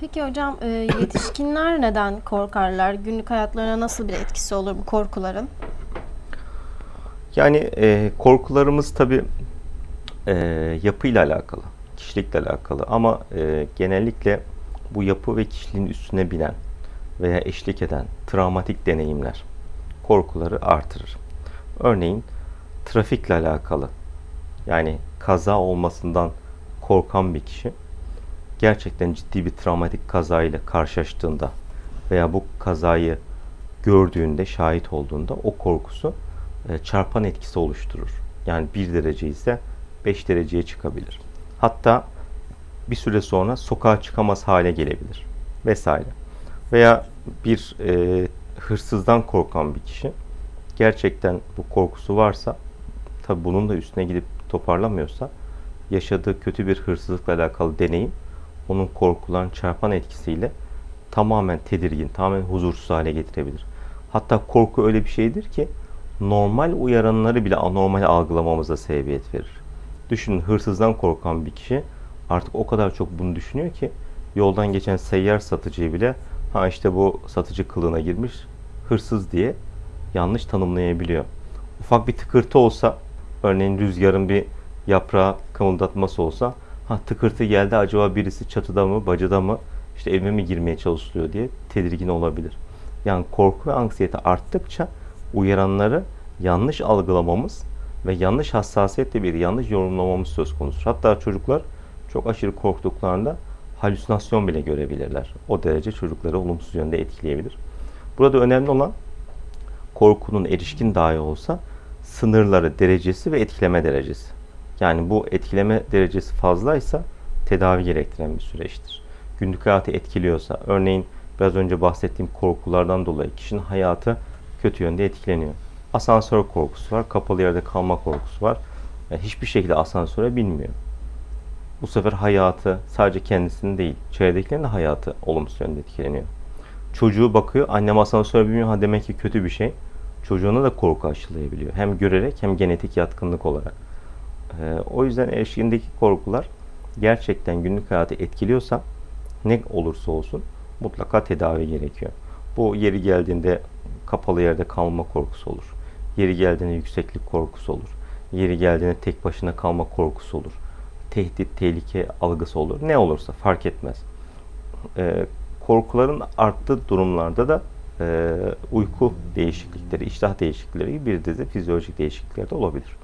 Peki hocam e, yetişkinler neden korkarlar? Günlük hayatlarına nasıl bir etkisi olur bu korkuların? Yani e, korkularımız tabii e, yapıyla alakalı, kişilikle alakalı ama e, genellikle bu yapı ve kişiliğin üstüne binen veya eşlik eden travmatik deneyimler korkuları artırır. Örneğin trafikle alakalı yani kaza olmasından korkan bir kişi gerçekten ciddi bir travmatik kazayla karşılaştığında veya bu kazayı gördüğünde, şahit olduğunda o korkusu e, çarpan etkisi oluşturur. Yani 1 derece ise 5 dereceye çıkabilir. Hatta bir süre sonra sokağa çıkamaz hale gelebilir vesaire. Veya bir e, hırsızdan korkan bir kişi gerçekten bu korkusu varsa tabi bunun da üstüne gidip toparlamıyorsa yaşadığı kötü bir hırsızlıkla alakalı deneyim onun korkulan çarpan etkisiyle tamamen tedirgin, tamamen huzursuz hale getirebilir. Hatta korku öyle bir şeydir ki normal uyaranları bile anormal algılamamıza sebebiyet verir. Düşünün hırsızdan korkan bir kişi artık o kadar çok bunu düşünüyor ki yoldan geçen seyyar satıcıyı bile ha işte bu satıcı kılığına girmiş hırsız diye yanlış tanımlayabiliyor. Ufak bir tıkırtı olsa örneğin rüzgarın bir yaprağı kımıldatması olsa ha tıkırtı geldi acaba birisi çatıda mı bacada mı işte evime mi girmeye çalışıyor diye tedirgin olabilir. Yani korku ve anksiyete arttıkça uyaranları yanlış algılamamız ve yanlış hassasiyetle bir yanlış yorumlamamız söz konusu. Hatta çocuklar çok aşırı korktuklarında halüsinasyon bile görebilirler. O derece çocukları olumsuz yönde etkileyebilir. Burada önemli olan korkunun erişkin dahi olsa sınırları, derecesi ve etkileme derecesi. Yani bu etkileme derecesi fazlaysa tedavi gerektiren bir süreçtir. Günlük hayatı etkiliyorsa, örneğin biraz önce bahsettiğim korkulardan dolayı kişinin hayatı kötü yönde etkileniyor. Asansör korkusu var, kapalı yerde kalma korkusu var. Yani hiçbir şekilde asansöre binmiyor. Bu sefer hayatı sadece kendisinin değil, çevredekilerin de hayatı olumsuz yönde etkileniyor. Çocuğu bakıyor, annem asansöre binmiyor, ha demek ki kötü bir şey. Çocuğuna da korku aşılayabiliyor. Hem görerek hem genetik yatkınlık olarak. Ee, o yüzden erişkindeki korkular gerçekten günlük hayatı etkiliyorsa ne olursa olsun mutlaka tedavi gerekiyor. Bu yeri geldiğinde kapalı yerde kalma korkusu olur. Yeri geldiğinde yükseklik korkusu olur. Yeri geldiğinde tek başına kalma korkusu olur. Tehdit, tehlike algısı olur. Ne olursa fark etmez. Ee, korkuların arttığı durumlarda da e, uyku değişiklikleri, iştah değişiklikleri gibi bir dizi fizyolojik değişiklikler de olabilir.